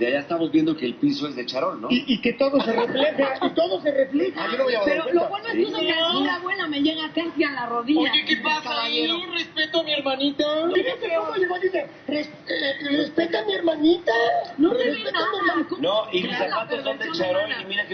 desde allá estamos viendo que el piso es de charol, ¿no? Y, y que todo se refleja, y todo se refleja. Ah, no Pero lo bueno es Sí. que una calcita buena me llega casi a la rodilla. Oye, ¿qué pasa ahí? Respeto a mi hermanita. Fíjate cómo llegó, dice, "Res- eh, respeta a mi hermanita. No se ve respeta a mi nada. hermanita. No, y se mis zapatos son de charol y mira que